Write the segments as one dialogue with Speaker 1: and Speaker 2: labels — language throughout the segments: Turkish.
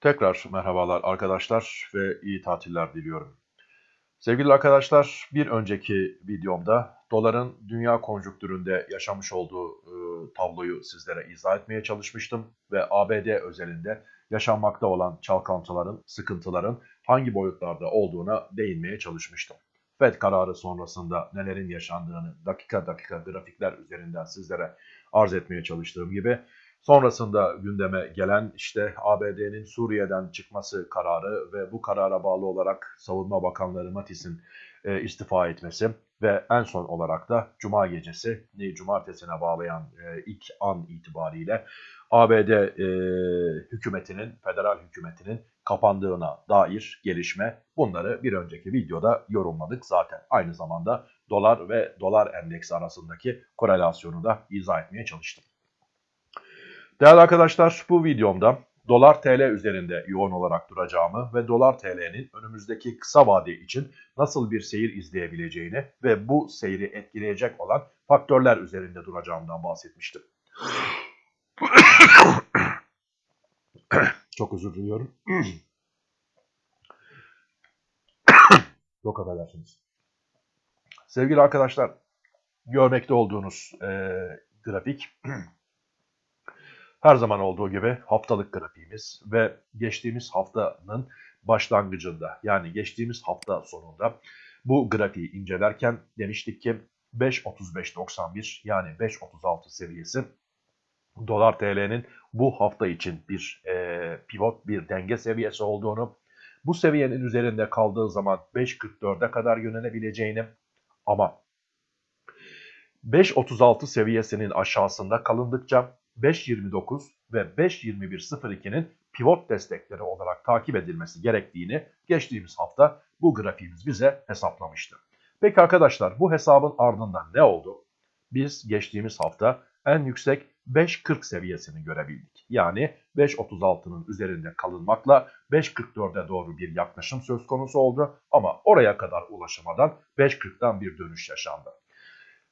Speaker 1: Tekrar merhabalar arkadaşlar ve iyi tatiller diliyorum. Sevgili arkadaşlar, bir önceki videomda doların dünya konjüktüründe yaşamış olduğu e, tabloyu sizlere izah etmeye çalışmıştım ve ABD özelinde yaşanmakta olan çalkantıların, sıkıntıların hangi boyutlarda olduğuna değinmeye çalışmıştım. FED kararı sonrasında nelerin yaşandığını dakika dakika grafikler üzerinden sizlere arz etmeye çalıştığım gibi Sonrasında gündeme gelen işte ABD'nin Suriye'den çıkması kararı ve bu karara bağlı olarak Savunma Bakanları Mattis'in e, istifa etmesi ve en son olarak da Cuma gecesi, Cumartesine bağlayan e, ilk an itibariyle ABD e, hükümetinin, federal hükümetinin kapandığına dair gelişme bunları bir önceki videoda yorumladık zaten. Aynı zamanda dolar ve dolar endeksi arasındaki korelasyonu da izah etmeye çalıştım. Değerli arkadaşlar bu videomda dolar TL üzerinde yoğun olarak duracağımı ve dolar TL'nin önümüzdeki kısa vade için nasıl bir seyir izleyebileceğini ve bu seyri etkileyecek olan faktörler üzerinde duracağımdan bahsetmiştim. Çok özür diliyorum. Çok affedersiniz. Sevgili arkadaşlar, görmekte olduğunuz e, grafik her zaman olduğu gibi haftalık grafiğimiz ve geçtiğimiz haftanın başlangıcında yani geçtiğimiz hafta sonunda bu grafiği incelerken demiştik ki 5.35.91 yani 5.36 seviyesi dolar TL'nin bu hafta için bir e, pivot bir denge seviyesi olduğunu bu seviyenin üzerinde kaldığı zaman 5.44'e kadar yönelebileceğini ama 5.36 seviyesinin aşağısında kalındıkça 5.29 ve 5.21.02'nin pivot destekleri olarak takip edilmesi gerektiğini geçtiğimiz hafta bu grafiğimiz bize hesaplamıştı. Peki arkadaşlar bu hesabın ardından ne oldu? Biz geçtiğimiz hafta en yüksek 5.40 seviyesini görebildik. Yani 5.36'nın üzerinde kalınmakla 5.44'e doğru bir yaklaşım söz konusu oldu ama oraya kadar ulaşamadan 5.40'dan bir dönüş yaşandı.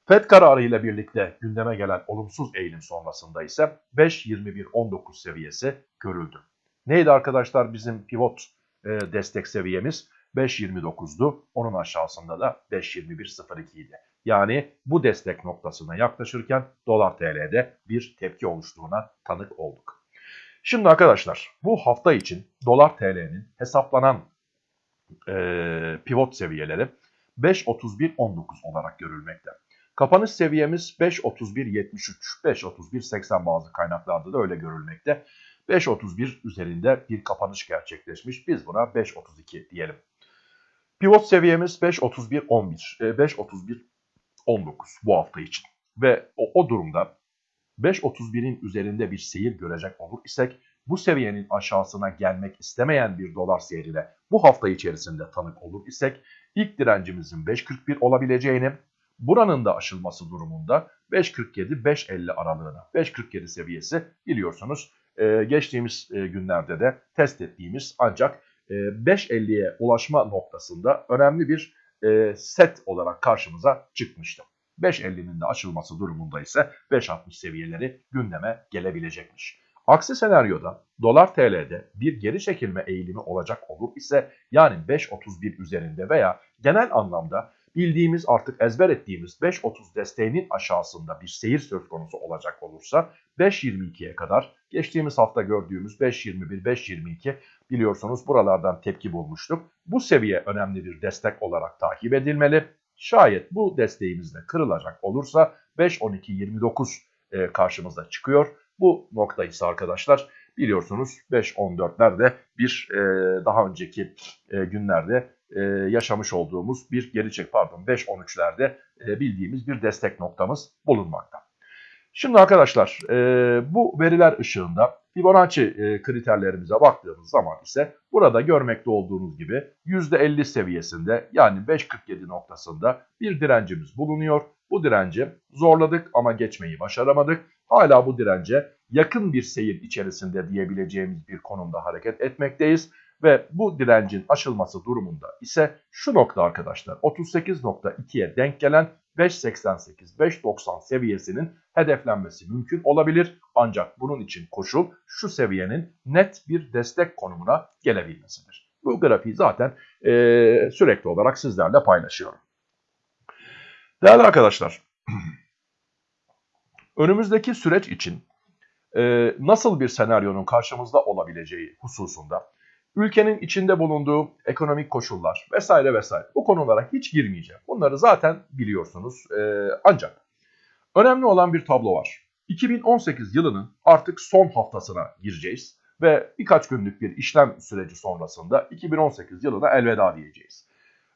Speaker 1: FED kararı ile birlikte gündeme gelen olumsuz eğilim sonrasında ise 5.21.19 seviyesi görüldü. Neydi arkadaşlar bizim pivot e, destek seviyemiz? 5.29'du. Onun aşağısında da 5.21.02 idi. Yani bu destek noktasına yaklaşırken dolar TL'de bir tepki oluştuğuna tanık olduk. Şimdi arkadaşlar bu hafta için dolar TL'nin hesaplanan e, pivot seviyeleri 5.31.19 olarak görülmekte. Kapanış seviyemiz 5.31.73, 5.31.80 bazı kaynaklarda da öyle görülmekte. 5.31 üzerinde bir kapanış gerçekleşmiş. Biz buna 5.32 diyelim. Pivot seviyemiz 5.31.11, 5.31.19 e, bu hafta için. Ve o, o durumda 5.31'in üzerinde bir seyir görecek olur isek bu seviyenin aşağısına gelmek istemeyen bir dolar seyrine bu hafta içerisinde tanık olur isek ilk direncimizin 5.41 olabileceğini Buranın da aşılması durumunda 5.47-5.50 aralığına 5.47 seviyesi biliyorsunuz e, geçtiğimiz e, günlerde de test ettiğimiz ancak e, 5.50'ye ulaşma noktasında önemli bir e, set olarak karşımıza çıkmıştı. 5.50'nin de aşılması durumunda ise 5.60 seviyeleri gündeme gelebilecekmiş. Aksi senaryoda dolar TL'de bir geri çekilme eğilimi olacak olur ise yani 5.31 üzerinde veya genel anlamda bildiğimiz artık ezber ettiğimiz 5.30 desteğinin aşağısında bir seyir söz konusu olacak olursa 5.22'ye kadar geçtiğimiz hafta gördüğümüz 5.21, 5.22 biliyorsunuz buralardan tepki bulmuştuk. Bu seviye önemli bir destek olarak takip edilmeli. Şayet bu desteğimiz de kırılacak olursa 5.12.29 e, karşımıza çıkıyor. Bu nokta ise arkadaşlar biliyorsunuz 5.14'lerde bir e, daha önceki e, günlerde e, yaşamış olduğumuz bir geri çek pardon 5.13'lerde e, bildiğimiz bir destek noktamız bulunmakta. Şimdi arkadaşlar e, bu veriler ışığında Fibonacci e, kriterlerimize baktığımız zaman ise burada görmekte olduğunuz gibi %50 seviyesinde yani 5.47 noktasında bir direncimiz bulunuyor. Bu direnci zorladık ama geçmeyi başaramadık. Hala bu dirence yakın bir seyir içerisinde diyebileceğimiz bir konumda hareket etmekteyiz ve bu direncin aşılması durumunda ise şu nokta arkadaşlar 38.2'ye denk gelen 5.88-5.90 seviyesinin hedeflenmesi mümkün olabilir. Ancak bunun için koşul şu seviyenin net bir destek konumuna gelebilmesidir. Bu grafiği zaten e, sürekli olarak sizlerle paylaşıyorum. Değerli arkadaşlar, önümüzdeki süreç için e, nasıl bir senaryonun karşımızda olabileceği hususunda ülkenin içinde bulunduğu ekonomik koşullar vesaire vesaire bu konulara hiç girmeyeceğim. Bunları zaten biliyorsunuz. E, ancak önemli olan bir tablo var. 2018 yılının artık son haftasına gireceğiz ve birkaç günlük bir işlem süreci sonrasında 2018 yılına elveda diyeceğiz.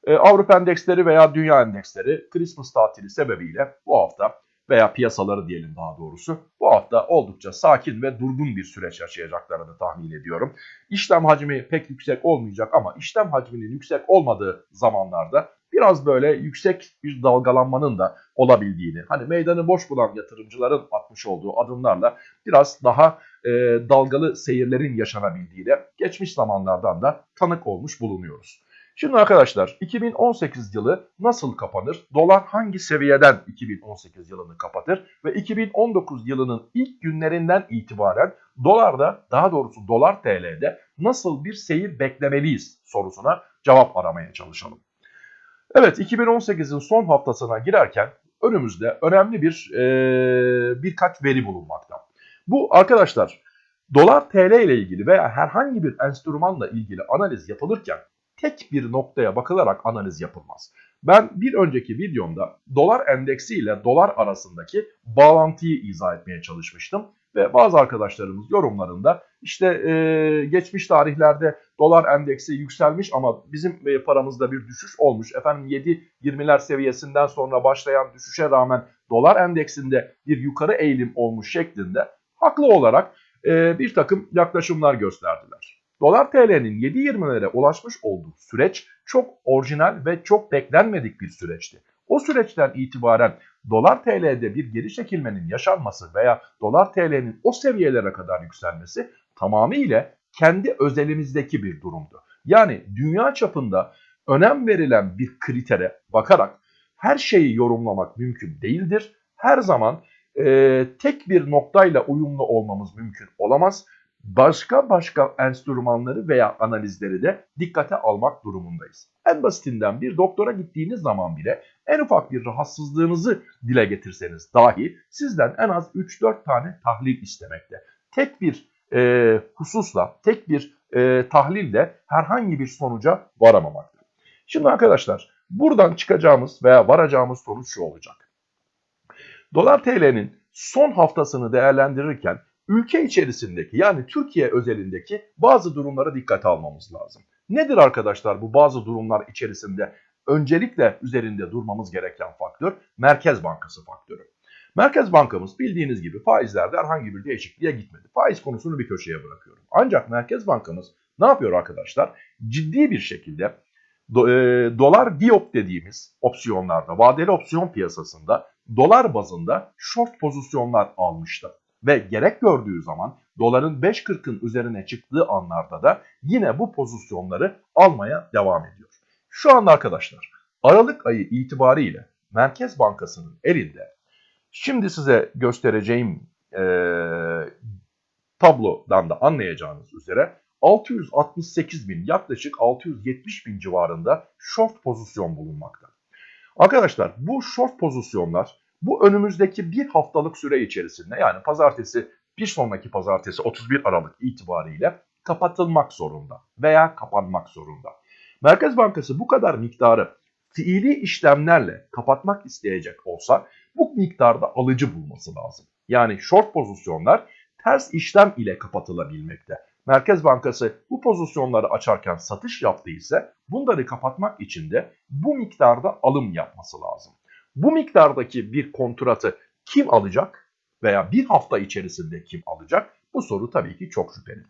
Speaker 1: Ee, Avrupa endeksleri veya dünya endeksleri Christmas tatili sebebiyle bu hafta veya piyasaları diyelim daha doğrusu bu hafta oldukça sakin ve durgun bir süreç yaşayacaklarını tahmin ediyorum. İşlem hacmi pek yüksek olmayacak ama işlem hacminin yüksek olmadığı zamanlarda biraz böyle yüksek bir dalgalanmanın da olabildiğini, hani meydanı boş bulan yatırımcıların atmış olduğu adımlarla biraz daha e, dalgalı seyirlerin yaşanabildiğine geçmiş zamanlardan da tanık olmuş bulunuyoruz. Şimdi arkadaşlar 2018 yılı nasıl kapanır? Dolar hangi seviyeden 2018 yılını kapatır? Ve 2019 yılının ilk günlerinden itibaren dolarda daha doğrusu dolar TL'de nasıl bir seyir beklemeliyiz sorusuna cevap aramaya çalışalım. Evet 2018'in son haftasına girerken önümüzde önemli bir e, birkaç veri bulunmakta. Bu arkadaşlar dolar TL ile ilgili veya herhangi bir enstrümanla ilgili analiz yapılırken tek bir noktaya bakılarak analiz yapılmaz. Ben bir önceki videomda dolar endeksi ile dolar arasındaki bağlantıyı izah etmeye çalışmıştım. Ve bazı arkadaşlarımız yorumlarında işte e, geçmiş tarihlerde dolar endeksi yükselmiş ama bizim e, paramızda bir düşüş olmuş. Efendim 7-20'ler seviyesinden sonra başlayan düşüşe rağmen dolar endeksinde bir yukarı eğilim olmuş şeklinde haklı olarak e, bir takım yaklaşımlar gösterdiler. Dolar TL'nin 7.20'lere ulaşmış olduğu süreç çok orijinal ve çok beklenmedik bir süreçti. O süreçten itibaren dolar TL'de bir geri çekilmenin yaşanması veya dolar TL'nin o seviyelere kadar yükselmesi tamamıyla kendi özelimizdeki bir durumdu. Yani dünya çapında önem verilen bir kritere bakarak her şeyi yorumlamak mümkün değildir. Her zaman e, tek bir noktayla uyumlu olmamız mümkün olamaz başka başka enstrümanları veya analizleri de dikkate almak durumundayız. En basitinden bir doktora gittiğiniz zaman bile en ufak bir rahatsızlığınızı dile getirseniz dahi sizden en az 3-4 tane tahlil istemekte. Tek bir e, hususla, tek bir e, tahlille herhangi bir sonuca varamamakta. Şimdi arkadaşlar buradan çıkacağımız veya varacağımız sonuç şu olacak. Dolar TL'nin son haftasını değerlendirirken ülke içerisindeki yani Türkiye özelindeki bazı durumlara dikkate almamız lazım. Nedir arkadaşlar bu bazı durumlar içerisinde öncelikle üzerinde durmamız gereken faktör Merkez Bankası faktörü. Merkez Bankamız bildiğiniz gibi faizlerde herhangi bir değişikliğe gitmedi. Faiz konusunu bir köşeye bırakıyorum. Ancak Merkez Bankamız ne yapıyor arkadaşlar? Ciddi bir şekilde do, e, dolar diop dediğimiz opsiyonlarda, vadeli opsiyon piyasasında dolar bazında short pozisyonlar almıştı ve gerek gördüğü zaman doların 5.40'ın üzerine çıktığı anlarda da yine bu pozisyonları almaya devam ediyor. Şu anda arkadaşlar Aralık ayı itibariyle Merkez Bankası'nın elinde şimdi size göstereceğim e, tablodan da anlayacağınız üzere 668 bin yaklaşık 670 bin civarında short pozisyon bulunmakta. Arkadaşlar bu short pozisyonlar bu önümüzdeki bir haftalık süre içerisinde yani pazartesi bir sonraki pazartesi 31 Aralık itibariyle kapatılmak zorunda veya kapanmak zorunda. Merkez Bankası bu kadar miktarı fiili işlemlerle kapatmak isteyecek olsa bu miktarda alıcı bulması lazım. Yani short pozisyonlar ters işlem ile kapatılabilmekte. Merkez Bankası bu pozisyonları açarken satış yaptıysa bunları kapatmak için de bu miktarda alım yapması lazım. Bu miktardaki bir kontratı kim alacak veya bir hafta içerisinde kim alacak? Bu soru tabii ki çok şüpheli.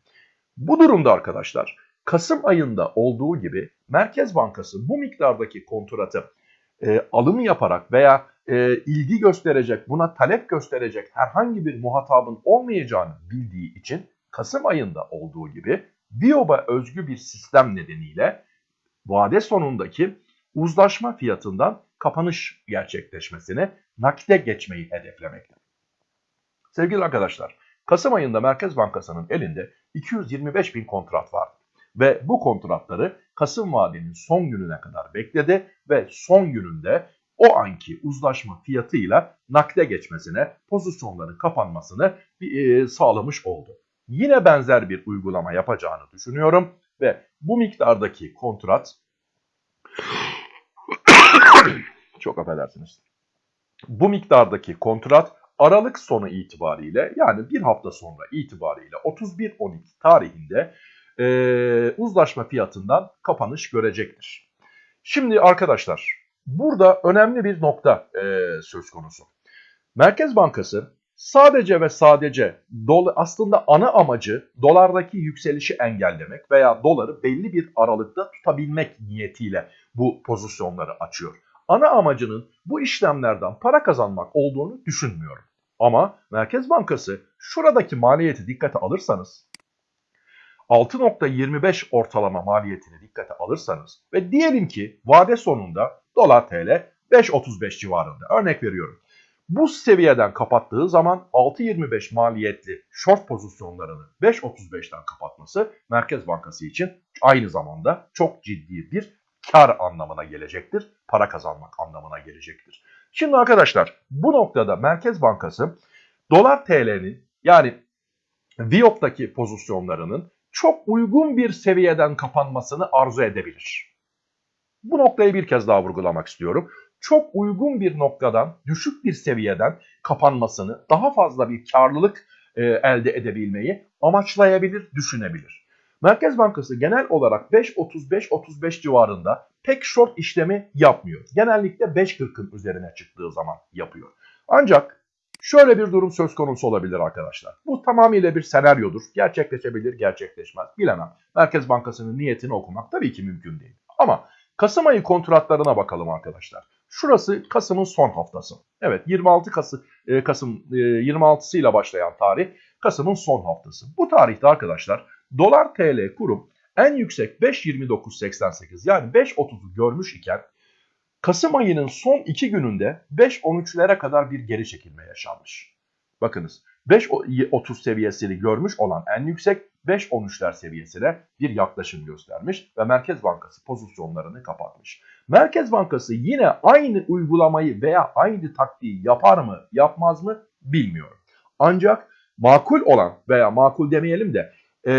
Speaker 1: Bu durumda arkadaşlar Kasım ayında olduğu gibi Merkez Bankası bu miktardaki kontratı e, alım yaparak veya e, ilgi gösterecek, buna talep gösterecek herhangi bir muhatabın olmayacağını bildiği için Kasım ayında olduğu gibi VIOB'a özgü bir sistem nedeniyle vade sonundaki uzlaşma fiyatından kapanış gerçekleşmesini nakde geçmeyi hedeflemekte. Sevgili arkadaşlar, Kasım ayında Merkez Bankası'nın elinde 225 bin kontrat vardı. Ve bu kontratları Kasım vadenin son gününe kadar bekledi ve son gününde o anki uzlaşma fiyatıyla nakde geçmesine, pozisyonların kapanmasını e, sağlamış oldu. Yine benzer bir uygulama yapacağını düşünüyorum ve bu miktardaki kontrat çok affedersiniz. Bu miktardaki kontrat Aralık sonu itibariyle yani bir hafta sonra itibariyle 31-12 tarihinde e, uzlaşma fiyatından kapanış görecektir. Şimdi arkadaşlar burada önemli bir nokta e, söz konusu. Merkez Bankası sadece ve sadece dola, aslında ana amacı dolardaki yükselişi engellemek veya doları belli bir aralıkta tutabilmek niyetiyle bu pozisyonları açıyor. Ana amacının bu işlemlerden para kazanmak olduğunu düşünmüyorum. Ama Merkez Bankası şuradaki maliyeti dikkate alırsanız 6.25 ortalama maliyetini dikkate alırsanız ve diyelim ki vade sonunda dolar TL 5.35 civarında örnek veriyorum. Bu seviyeden kapattığı zaman 6.25 maliyetli short pozisyonlarını 5.35'ten kapatması Merkez Bankası için aynı zamanda çok ciddi bir kar anlamına gelecektir. Para kazanmak anlamına gelecektir. Şimdi arkadaşlar bu noktada Merkez Bankası dolar TL'nin yani VIOP'taki pozisyonlarının çok uygun bir seviyeden kapanmasını arzu edebilir. Bu noktayı bir kez daha vurgulamak istiyorum. Çok uygun bir noktadan, düşük bir seviyeden kapanmasını, daha fazla bir karlılık e, elde edebilmeyi amaçlayabilir, düşünebilir. Merkez Bankası genel olarak 5.35-35 civarında pek short işlemi yapmıyor. Genellikle 5.40'ın üzerine çıktığı zaman yapıyor. Ancak şöyle bir durum söz konusu olabilir arkadaşlar. Bu tamamıyla bir senaryodur. Gerçekleşebilir, gerçekleşmez. Bilemem. Merkez Bankası'nın niyetini okumak tabii ki mümkün değil. Ama Kasım ayı kontratlarına bakalım arkadaşlar. Şurası Kasım'ın son haftası. Evet 26 Kasım, e, Kasım e, 26'sı ile başlayan tarih Kasım'ın son haftası. Bu tarihte arkadaşlar dolar TL kurum en yüksek 5.29.88 yani 5.30'u görmüş iken Kasım ayının son iki gününde 5.13'lere kadar bir geri çekilme yaşanmış. Bakınız 5.30 seviyesini görmüş olan en yüksek 5.13'ler seviyesine bir yaklaşım göstermiş ve Merkez Bankası pozisyonlarını kapatmış. Merkez Bankası yine aynı uygulamayı veya aynı taktiği yapar mı yapmaz mı bilmiyorum. Ancak makul olan veya makul demeyelim de e,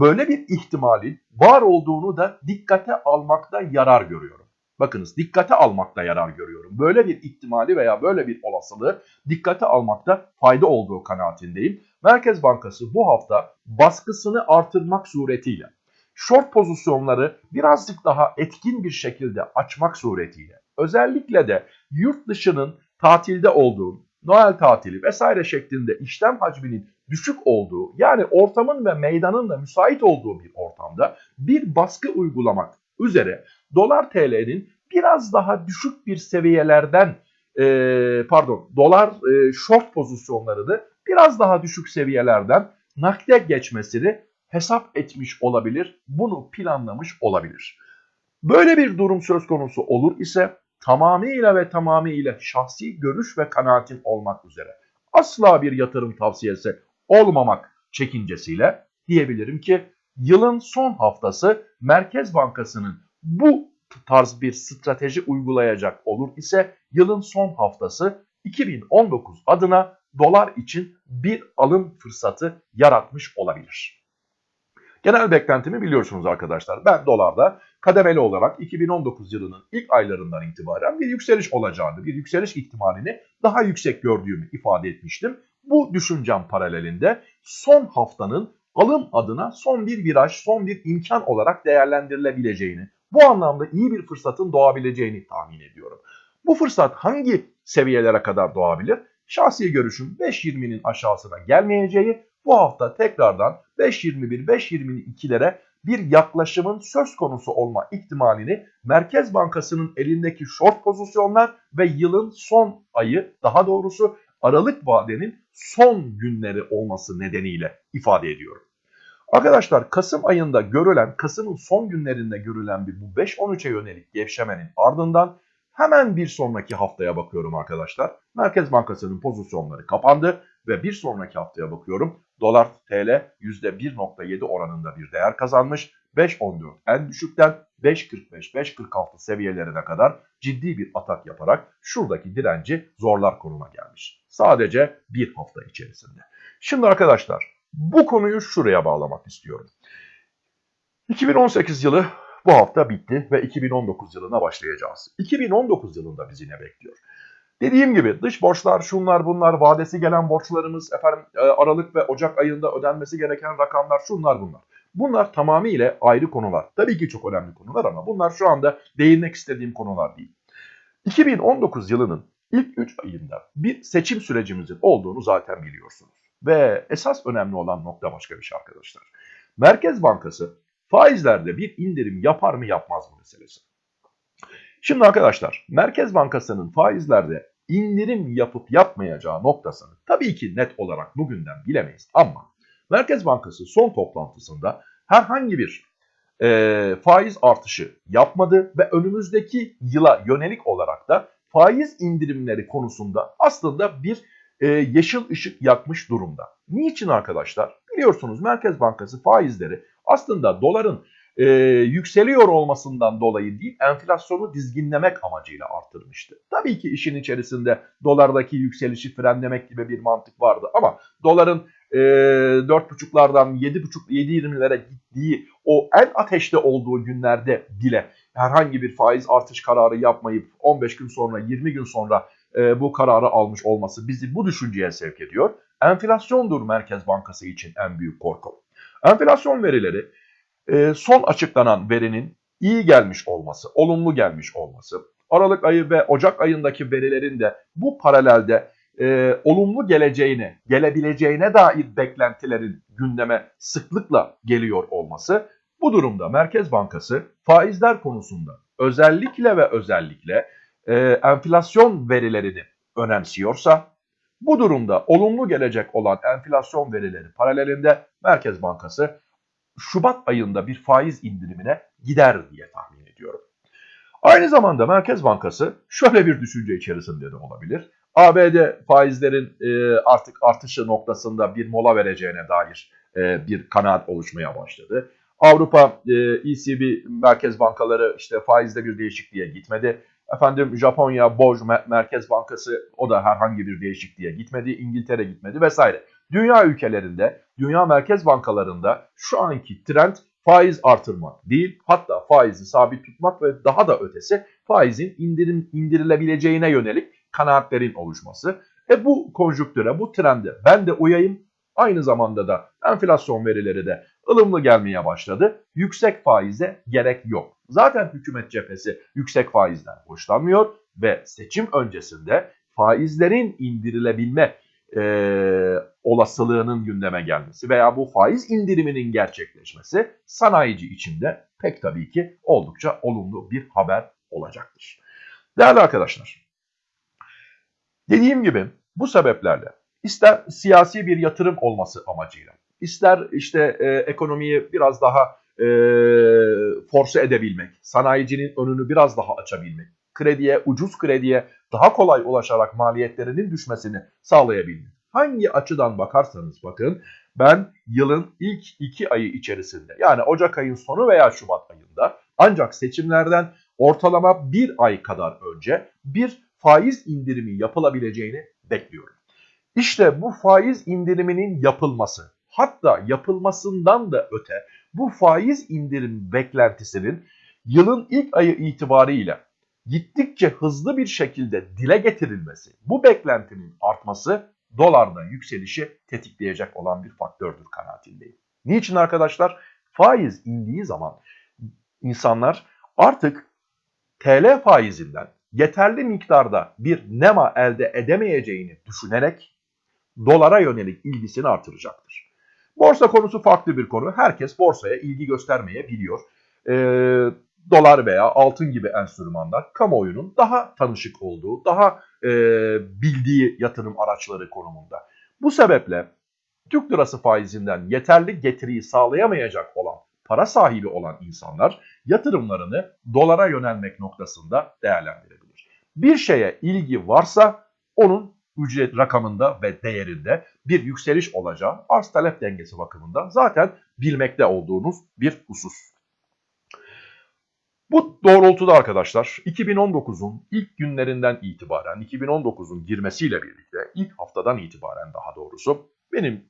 Speaker 1: böyle bir ihtimalin var olduğunu da dikkate almakta yarar görüyorum. Bakınız dikkate almakta yarar görüyorum. Böyle bir ihtimali veya böyle bir olasılığı dikkate almakta fayda olduğu kanaatindeyim. Merkez Bankası bu hafta baskısını artırmak suretiyle short pozisyonları birazcık daha etkin bir şekilde açmak suretiyle özellikle de yurt dışının tatilde olduğu, Noel tatili vesaire şeklinde işlem hacminin düşük olduğu yani ortamın ve meydanın da müsait olduğu bir ortamda bir baskı uygulamak üzere dolar TL'nin biraz daha düşük bir seviyelerden e, pardon dolar e, short pozisyonlarını biraz daha düşük seviyelerden nakde geçmesini hesap etmiş olabilir. Bunu planlamış olabilir. Böyle bir durum söz konusu olur ise tamamıyla ve tamamıyla şahsi görüş ve kanaatin olmak üzere asla bir yatırım tavsiyesi olmamak çekincesiyle diyebilirim ki yılın son haftası Merkez Bankası'nın bu tarz bir strateji uygulayacak olur ise yılın son haftası 2019 adına dolar için bir alım fırsatı yaratmış olabilir. Genel beklentimi biliyorsunuz arkadaşlar. Ben dolarda kademeli olarak 2019 yılının ilk aylarından itibaren bir yükseliş olacağını, bir yükseliş ihtimalini daha yüksek gördüğümü ifade etmiştim. Bu düşüncem paralelinde son haftanın alım adına son bir viraj, son bir imkan olarak değerlendirilebileceğini, bu anlamda iyi bir fırsatın doğabileceğini tahmin ediyorum. Bu fırsat hangi seviyelere kadar doğabilir? Şahsi görüşüm 5.20'nin aşağısına gelmeyeceği, bu hafta tekrardan 5.21-5.22'lere bir yaklaşımın söz konusu olma ihtimalini Merkez Bankası'nın elindeki short pozisyonlar ve yılın son ayı daha doğrusu Aralık vadenin son günleri olması nedeniyle ifade ediyorum. Arkadaşlar Kasım ayında görülen, Kasım'ın son günlerinde görülen bir bu 5-13'e yönelik gevşemenin ardından hemen bir sonraki haftaya bakıyorum arkadaşlar. Merkez Bankası'nın pozisyonları kapandı ve bir sonraki haftaya bakıyorum. Dolar TL %1.7 oranında bir değer kazanmış. 5.14 en düşükten 5.45-5.46 seviyelerine kadar ciddi bir atak yaparak şuradaki direnci zorlar konuma gelmiş. Sadece bir hafta içerisinde. Şimdi arkadaşlar bu konuyu şuraya bağlamak istiyorum. 2018 yılı bu hafta bitti ve 2019 yılına başlayacağız. 2019 yılında bizi ne bekliyor? Dediğim gibi dış borçlar, şunlar bunlar, vadesi gelen borçlarımız, efendim e, Aralık ve Ocak ayında ödenmesi gereken rakamlar, şunlar bunlar. Bunlar tamamıyla ayrı konular. Tabii ki çok önemli konular ama bunlar şu anda değinmek istediğim konular değil. 2019 yılının ilk 3 ayında bir seçim sürecimizin olduğunu zaten biliyorsunuz. Ve esas önemli olan nokta başka bir şey arkadaşlar. Merkez Bankası faizlerde bir indirim yapar mı yapmaz mı meselesi. Şimdi arkadaşlar Merkez Bankası'nın faizlerde indirim yapıp yapmayacağı noktasını tabii ki net olarak bugünden bilemeyiz ama Merkez Bankası son toplantısında herhangi bir e, faiz artışı yapmadı ve önümüzdeki yıla yönelik olarak da faiz indirimleri konusunda aslında bir e, yeşil ışık yakmış durumda. Niçin arkadaşlar? Biliyorsunuz Merkez Bankası faizleri aslında doların e, yükseliyor olmasından dolayı değil enflasyonu dizginlemek amacıyla arttırmıştı. Tabii ki işin içerisinde dolardaki yükselişi frenlemek gibi bir mantık vardı ama doların e, 4.5'lardan 7.5 7.20'lere gittiği o en ateşte olduğu günlerde bile herhangi bir faiz artış kararı yapmayıp 15 gün sonra 20 gün sonra e, bu kararı almış olması bizi bu düşünceye sevk ediyor. Enflasyondur Merkez Bankası için en büyük korku. Enflasyon verileri e, son açıklanan verinin iyi gelmiş olması, olumlu gelmiş olması, Aralık ayı ve Ocak ayındaki verilerin de bu paralelde e, olumlu geleceğine, gelebileceğine dair beklentilerin gündeme sıklıkla geliyor olması, bu durumda Merkez Bankası faizler konusunda özellikle ve özellikle e, enflasyon verilerini önemsiyorsa, bu durumda olumlu gelecek olan enflasyon verileri paralelinde Merkez Bankası Şubat ayında bir faiz indirimine gider diye tahmin ediyorum. Aynı zamanda Merkez Bankası şöyle bir düşünce içerisinde de olabilir. ABD faizlerin e, artık artışı noktasında bir mola vereceğine dair e, bir kanaat oluşmaya başladı. Avrupa e, ECB merkez bankaları işte faizde bir değişikliğe gitmedi. Efendim Japonya BOJ Merkez Bankası o da herhangi bir değişikliğe gitmedi. İngiltere gitmedi vesaire. Dünya ülkelerinde, dünya merkez bankalarında şu anki trend faiz artırmak değil, hatta faizi sabit tutmak ve daha da ötesi faizin indirim, indirilebileceğine yönelik kanaatlerin oluşması. E bu konjüktüre, bu trende ben de uyayım. Aynı zamanda da enflasyon verileri de ılımlı gelmeye başladı. Yüksek faize gerek yok. Zaten hükümet cephesi yüksek faizden hoşlanmıyor ve seçim öncesinde faizlerin indirilebilme e, olasılığının gündeme gelmesi veya bu faiz indiriminin gerçekleşmesi sanayici içinde pek tabii ki oldukça olumlu bir haber olacaktır. Değerli arkadaşlar, dediğim gibi bu sebeplerle ister siyasi bir yatırım olması amacıyla, ister işte e, ekonomiyi biraz daha e, force edebilmek, sanayicinin önünü biraz daha açabilmek, krediye, ucuz krediye daha kolay ulaşarak maliyetlerinin düşmesini sağlayabilmek. Hangi açıdan bakarsanız bakın ben yılın ilk iki ayı içerisinde yani Ocak ayın sonu veya Şubat ayında ancak seçimlerden ortalama bir ay kadar önce bir faiz indirimi yapılabileceğini bekliyorum. İşte bu faiz indiriminin yapılması hatta yapılmasından da öte bu faiz indirim beklentisinin yılın ilk ayı itibariyle gittikçe hızlı bir şekilde dile getirilmesi, bu beklentinin artması dolarda yükselişi tetikleyecek olan bir faktördür kanaatindeyim. Niçin arkadaşlar? Faiz indiği zaman insanlar artık TL faizinden yeterli miktarda bir nema elde edemeyeceğini düşünerek dolara yönelik ilgisini artıracaktır. Borsa konusu farklı bir konu. Herkes borsaya ilgi göstermeyebiliyor. Ee, dolar veya altın gibi enstrümanlar kamuoyunun daha tanışık olduğu, daha e, bildiği yatırım araçları konumunda. Bu sebeple Türk lirası faizinden yeterli getiriyi sağlayamayacak olan, para sahibi olan insanlar yatırımlarını dolara yönelmek noktasında değerlendirebilir. Bir şeye ilgi varsa onun ücret rakamında ve değerinde bir yükseliş olacağı arz talep dengesi bakımından zaten bilmekte olduğunuz bir husus. Bu doğrultuda arkadaşlar 2019'un ilk günlerinden itibaren 2019'un girmesiyle birlikte ilk haftadan itibaren daha doğrusu benim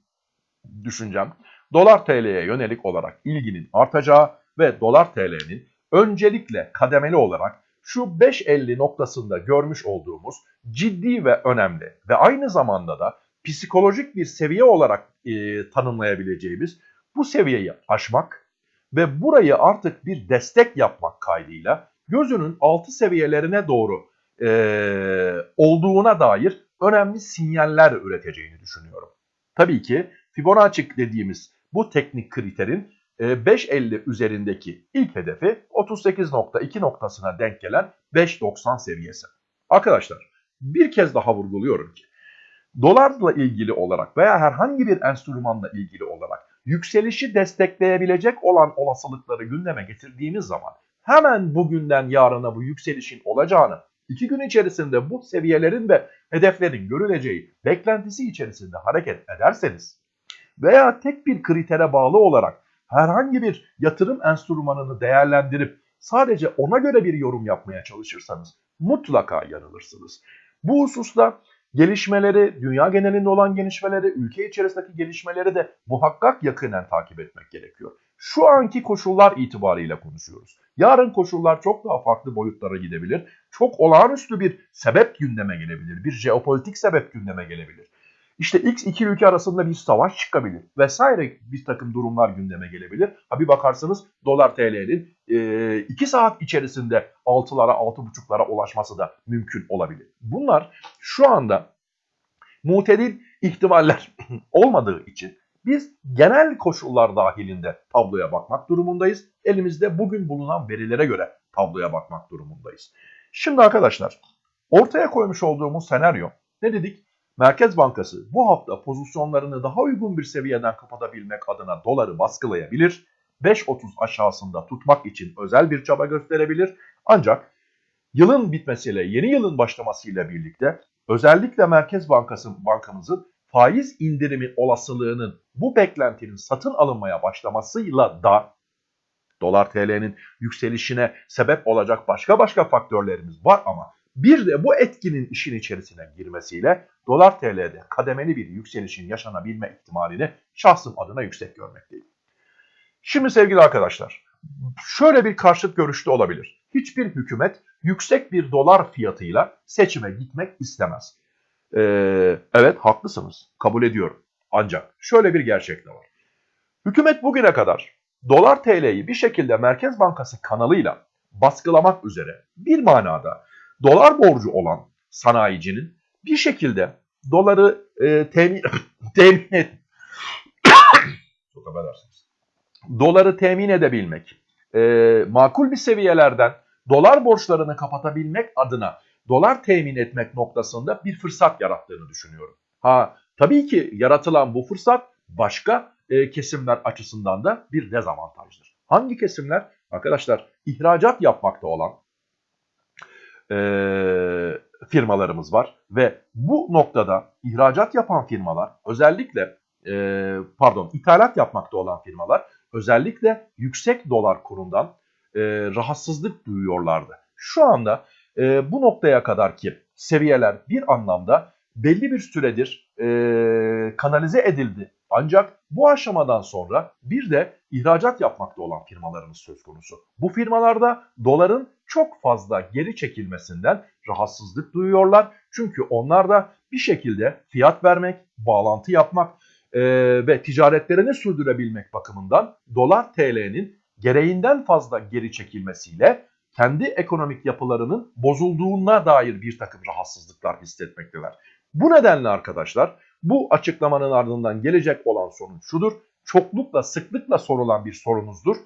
Speaker 1: düşüncem dolar TL'ye yönelik olarak ilginin artacağı ve dolar TL'nin öncelikle kademeli olarak şu 5.50 noktasında görmüş olduğumuz ciddi ve önemli ve aynı zamanda da psikolojik bir seviye olarak e, tanımlayabileceğimiz bu seviyeyi aşmak ve burayı artık bir destek yapmak kaydıyla gözünün altı seviyelerine doğru e, olduğuna dair önemli sinyaller üreteceğini düşünüyorum. Tabii ki Fibonacci dediğimiz bu teknik kriterin 5.50 e, üzerindeki ilk hedefi 38.2 noktasına denk gelen 5.90 seviyesi. Arkadaşlar bir kez daha vurguluyorum ki dolarla ilgili olarak veya herhangi bir enstrümanla ilgili olarak yükselişi destekleyebilecek olan olasılıkları gündeme getirdiğimiz zaman hemen bugünden yarına bu yükselişin olacağını, iki gün içerisinde bu seviyelerin ve hedeflerin görüleceği beklentisi içerisinde hareket ederseniz veya tek bir kritere bağlı olarak herhangi bir yatırım enstrümanını değerlendirip sadece ona göre bir yorum yapmaya çalışırsanız mutlaka yanılırsınız. Bu hususta gelişmeleri, dünya genelinde olan gelişmeleri, ülke içerisindeki gelişmeleri de muhakkak yakinen takip etmek gerekiyor. Şu anki koşullar itibariyle konuşuyoruz. Yarın koşullar çok daha farklı boyutlara gidebilir. Çok olağanüstü bir sebep gündeme gelebilir. Bir jeopolitik sebep gündeme gelebilir. İşte X iki ülke arasında bir savaş çıkabilir vesaire bir takım durumlar gündeme gelebilir. Ha bir bakarsanız dolar TL'nin 2 e, saat içerisinde 6'lara 6.5'lara ulaşması da mümkün olabilir. Bunlar şu anda mutedil ihtimaller olmadığı için biz genel koşullar dahilinde tabloya bakmak durumundayız. Elimizde bugün bulunan verilere göre tabloya bakmak durumundayız. Şimdi arkadaşlar ortaya koymuş olduğumuz senaryo ne dedik? Merkez Bankası bu hafta pozisyonlarını daha uygun bir seviyeden kapatabilmek adına doları baskılayabilir. 5.30 aşağısında tutmak için özel bir çaba gösterebilir. Ancak yılın bitmesiyle, yeni yılın başlamasıyla birlikte özellikle Merkez Bankası bankamızın faiz indirimi olasılığının bu beklentinin satın alınmaya başlamasıyla da dolar TL'nin yükselişine sebep olacak başka başka faktörlerimiz var ama bir de bu etkinin işin içerisine girmesiyle dolar TL'de kademeli bir yükselişin yaşanabilme ihtimalini şahsım adına yüksek görmekteyim. Şimdi sevgili arkadaşlar, şöyle bir karşıt görüşte olabilir. Hiçbir hükümet yüksek bir dolar fiyatıyla seçime gitmek istemez. Ee, evet haklısınız, kabul ediyorum. Ancak şöyle bir gerçek de var. Hükümet bugüne kadar dolar TL'yi bir şekilde Merkez Bankası kanalıyla baskılamak üzere bir manada dolar borcu olan sanayicinin bir şekilde doları e, temin, temin et çok affedersiniz. Doları temin edebilmek, e, makul bir seviyelerden dolar borçlarını kapatabilmek adına dolar temin etmek noktasında bir fırsat yarattığını düşünüyorum. Ha tabii ki yaratılan bu fırsat başka e, kesimler açısından da bir dezavantajdır. Hangi kesimler? Arkadaşlar ihracat yapmakta olan e, firmalarımız var ve bu noktada ihracat yapan firmalar özellikle e, pardon ithalat yapmakta olan firmalar özellikle yüksek dolar kurundan e, rahatsızlık duyuyorlardı. Şu anda e, bu noktaya kadar ki seviyeler bir anlamda belli bir süredir e, kanalize edildi. Ancak bu aşamadan sonra bir de ihracat yapmakta olan firmalarımız söz konusu. Bu firmalarda doların çok fazla geri çekilmesinden rahatsızlık duyuyorlar. Çünkü onlar da bir şekilde fiyat vermek, bağlantı yapmak e, ve ticaretlerini sürdürebilmek bakımından dolar TL'nin gereğinden fazla geri çekilmesiyle kendi ekonomik yapılarının bozulduğuna dair bir takım rahatsızlıklar hissetmekteler. Bu nedenle arkadaşlar bu açıklamanın ardından gelecek olan sonuç şudur. Çoklukla sıklıkla sorulan bir sorunuzdur.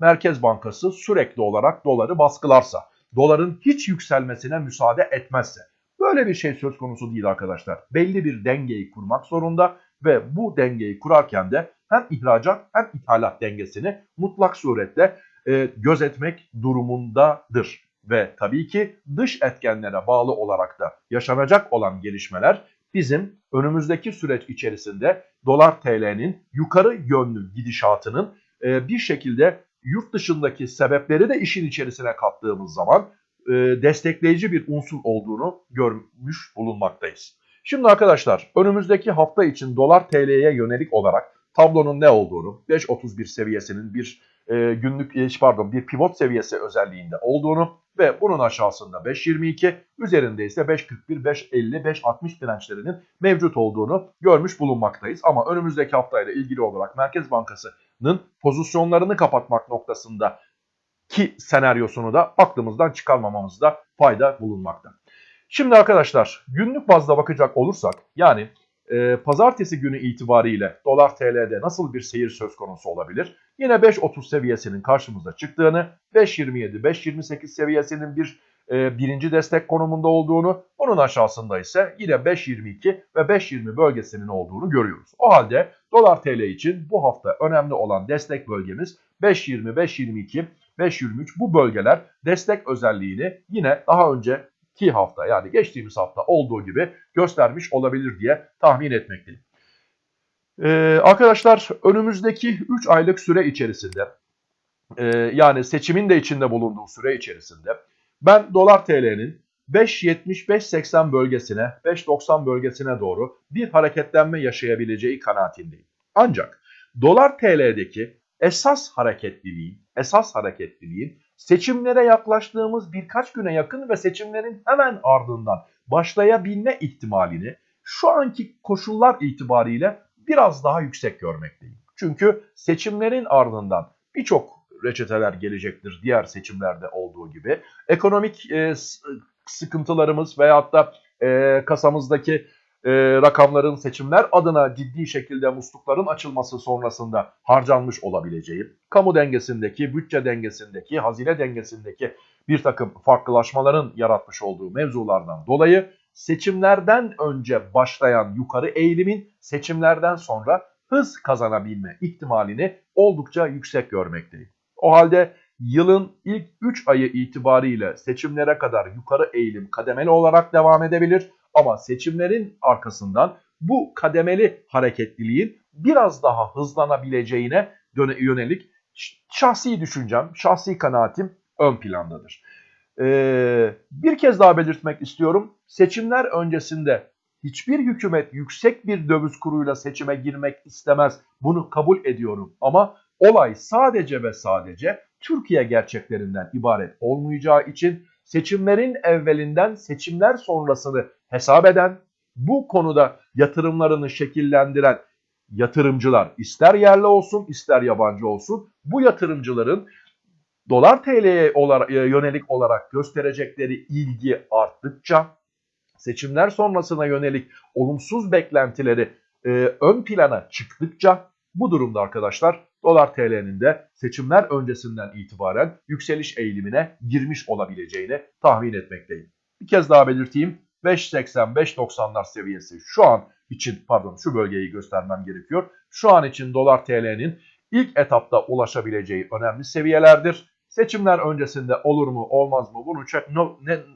Speaker 1: Merkez Bankası sürekli olarak doları baskılarsa, doların hiç yükselmesine müsaade etmezse. Böyle bir şey söz konusu değil arkadaşlar. Belli bir dengeyi kurmak zorunda ve bu dengeyi kurarken de hem ihracat hem ithalat dengesini mutlak surette e, gözetmek durumundadır. Ve tabii ki dış etkenlere bağlı olarak da yaşanacak olan gelişmeler bizim önümüzdeki süreç içerisinde dolar TL'nin yukarı yönlü gidişatının e, bir şekilde yurt dışındaki sebepleri de işin içerisine kattığımız zaman e, destekleyici bir unsur olduğunu görmüş bulunmaktayız. Şimdi arkadaşlar önümüzdeki hafta için dolar TL'ye yönelik olarak tablonun ne olduğunu 5.31 seviyesinin bir e, günlük e, pardon bir pivot seviyesi özelliğinde olduğunu ve bunun aşağısında 5.22 üzerinde ise 5.41, 5.50, 5.60 dirençlerinin mevcut olduğunu görmüş bulunmaktayız. Ama önümüzdeki haftayla ilgili olarak Merkez Bankası'nın pozisyonlarını kapatmak noktasında ki senaryosunu da aklımızdan çıkarmamamızda fayda bulunmakta. Şimdi arkadaşlar günlük bazda bakacak olursak yani e, pazartesi günü itibariyle dolar TL'de nasıl bir seyir söz konusu olabilir? Yine 5.30 seviyesinin karşımıza çıktığını, 5.27, 5.28 seviyesinin bir e, birinci destek konumunda olduğunu, bunun aşağısında ise yine 5.22 ve 5.20 bölgesinin olduğunu görüyoruz. O halde dolar TL için bu hafta önemli olan destek bölgemiz 5.20, 5.22, 5.23 bu bölgeler destek özelliğini yine daha önce ki hafta yani geçtiğimiz hafta olduğu gibi göstermiş olabilir diye tahmin etmekteyim. Ee, arkadaşlar önümüzdeki 3 aylık süre içerisinde e, yani seçimin de içinde bulunduğu süre içerisinde ben dolar TL'nin 5.70-5.80 bölgesine 5.90 bölgesine doğru bir hareketlenme yaşayabileceği kanaatindeyim. Ancak dolar TL'deki esas hareketliliğin, esas hareketliliğin seçimlere yaklaştığımız birkaç güne yakın ve seçimlerin hemen ardından başlayabilme ihtimalini şu anki koşullar itibariyle biraz daha yüksek görmekteyim. Çünkü seçimlerin ardından birçok reçeteler gelecektir diğer seçimlerde olduğu gibi. Ekonomik e, sıkıntılarımız veyahut da e, kasamızdaki e, rakamların seçimler adına ciddi şekilde muslukların açılması sonrasında harcanmış olabileceği, kamu dengesindeki, bütçe dengesindeki, hazine dengesindeki bir takım farklılaşmaların yaratmış olduğu mevzulardan dolayı seçimlerden önce başlayan yukarı eğilimin seçimlerden sonra hız kazanabilme ihtimalini oldukça yüksek görmekteyim. O halde yılın ilk 3 ayı itibariyle seçimlere kadar yukarı eğilim kademeli olarak devam edebilir. Ama seçimlerin arkasından bu kademeli hareketliliğin biraz daha hızlanabileceğine yönelik şahsi düşüncem, şahsi kanaatim ön plandadır. Ee, bir kez daha belirtmek istiyorum. Seçimler öncesinde hiçbir hükümet yüksek bir döviz kuruyla seçime girmek istemez. Bunu kabul ediyorum. Ama olay sadece ve sadece Türkiye gerçeklerinden ibaret olmayacağı için seçimlerin evvelinden seçimler sonrasını hesap eden, bu konuda yatırımlarını şekillendiren yatırımcılar ister yerli olsun ister yabancı olsun bu yatırımcıların dolar TL'ye yönelik olarak gösterecekleri ilgi arttıkça seçimler sonrasına yönelik olumsuz beklentileri e, ön plana çıktıkça bu durumda arkadaşlar dolar TL'nin de seçimler öncesinden itibaren yükseliş eğilimine girmiş olabileceğini tahmin etmekteyim. Bir kez daha belirteyim. 5.80-5.90'lar seviyesi şu an için pardon şu bölgeyi göstermem gerekiyor. Şu an için dolar TL'nin ilk etapta ulaşabileceği önemli seviyelerdir. Seçimler öncesinde olur mu olmaz mı bunu çok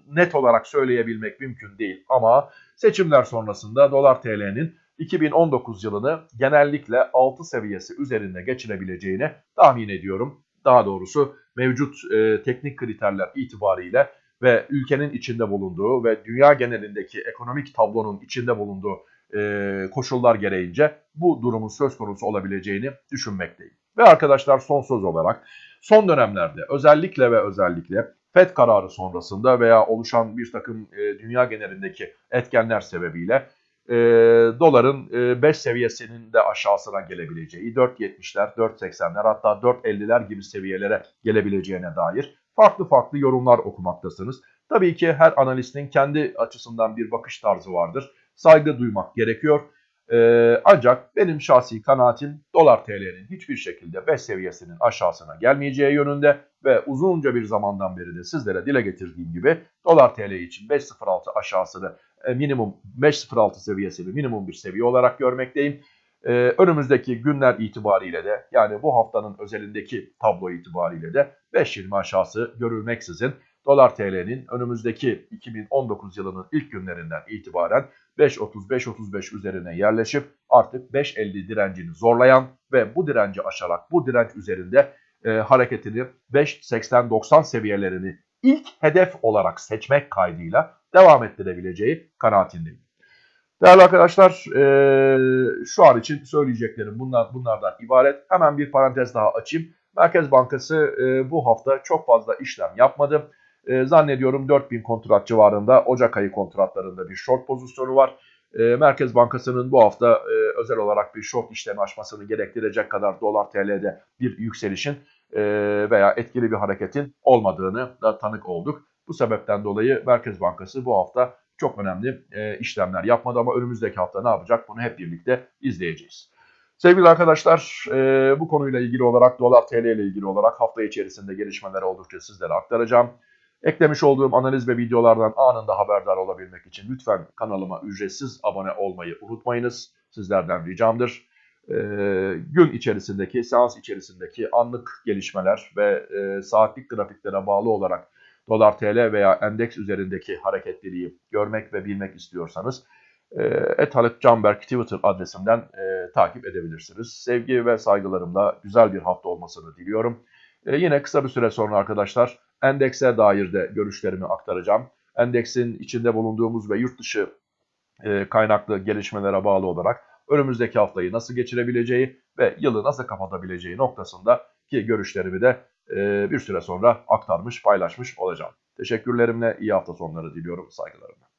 Speaker 1: net olarak söyleyebilmek mümkün değil. Ama seçimler sonrasında dolar TL'nin 2019 yılını genellikle 6 seviyesi üzerinde geçirebileceğini tahmin ediyorum. Daha doğrusu mevcut e, teknik kriterler itibariyle ve ülkenin içinde bulunduğu ve dünya genelindeki ekonomik tablonun içinde bulunduğu e, koşullar gereğince bu durumun söz konusu olabileceğini düşünmekteyim. Ve arkadaşlar son söz olarak son dönemlerde özellikle ve özellikle FED kararı sonrasında veya oluşan bir takım e, dünya genelindeki etkenler sebebiyle e, doların e, 5 seviyesinin de aşağısına gelebileceği, 4.70'ler, 4.80'ler hatta 4.50'ler gibi seviyelere gelebileceğine dair farklı farklı yorumlar okumaktasınız. Tabii ki her analistin kendi açısından bir bakış tarzı vardır. Saygı duymak gerekiyor. Ee, ancak benim şahsi kanaatim dolar TL'nin hiçbir şekilde 5 seviyesinin aşağısına gelmeyeceği yönünde ve uzunca bir zamandan beri de sizlere dile getirdiğim gibi dolar TL için 5.06 aşağısını minimum 5.06 seviyesini minimum bir seviye olarak görmekteyim. E, önümüzdeki günler itibariyle de yani bu haftanın özelindeki tablo itibariyle de 5.20 aşağısı görülmeksizin dolar TL'nin önümüzdeki 2019 yılının ilk günlerinden itibaren 5.30-5.35 üzerine yerleşip artık 5.50 direncini zorlayan ve bu direnci aşarak bu direnç üzerinde e, hareketini 5.80-90 seviyelerini ilk hedef olarak seçmek kaydıyla devam ettirebileceği kanaatindeyim. Değerli arkadaşlar e, şu an için söyleyeceklerim bunlar, bunlardan ibaret. Hemen bir parantez daha açayım. Merkez Bankası e, bu hafta çok fazla işlem yapmadı. E, zannediyorum 4000 kontrat civarında Ocak ayı kontratlarında bir short pozisyonu var. E, Merkez Bankası'nın bu hafta özel olarak bir short işlemi açmasını gerektirecek kadar dolar TL'de bir yükselişin e, veya etkili bir hareketin olmadığını da tanık olduk. Bu sebepten dolayı Merkez Bankası bu hafta çok önemli e, işlemler yapmadı ama önümüzdeki hafta ne yapacak bunu hep birlikte izleyeceğiz. Sevgili arkadaşlar e, bu konuyla ilgili olarak dolar TL ile ilgili olarak hafta içerisinde gelişmeler oldukça sizlere aktaracağım. Eklemiş olduğum analiz ve videolardan anında haberdar olabilmek için lütfen kanalıma ücretsiz abone olmayı unutmayınız. Sizlerden ricamdır. E, gün içerisindeki, seans içerisindeki anlık gelişmeler ve e, saatlik grafiklere bağlı olarak dolar TL veya endeks üzerindeki hareketliliği görmek ve bilmek istiyorsanız e, Etalık Canberk Twitter adresimden e, takip edebilirsiniz. Sevgi ve saygılarımla güzel bir hafta olmasını diliyorum. E, yine kısa bir süre sonra arkadaşlar endekse dair de görüşlerimi aktaracağım. Endeksin içinde bulunduğumuz ve yurt dışı e, kaynaklı gelişmelere bağlı olarak önümüzdeki haftayı nasıl geçirebileceği ve yılı nasıl kapatabileceği noktasında ki görüşlerimi de e, bir süre sonra aktarmış, paylaşmış olacağım. Teşekkürlerimle iyi hafta sonları diliyorum saygılarımla.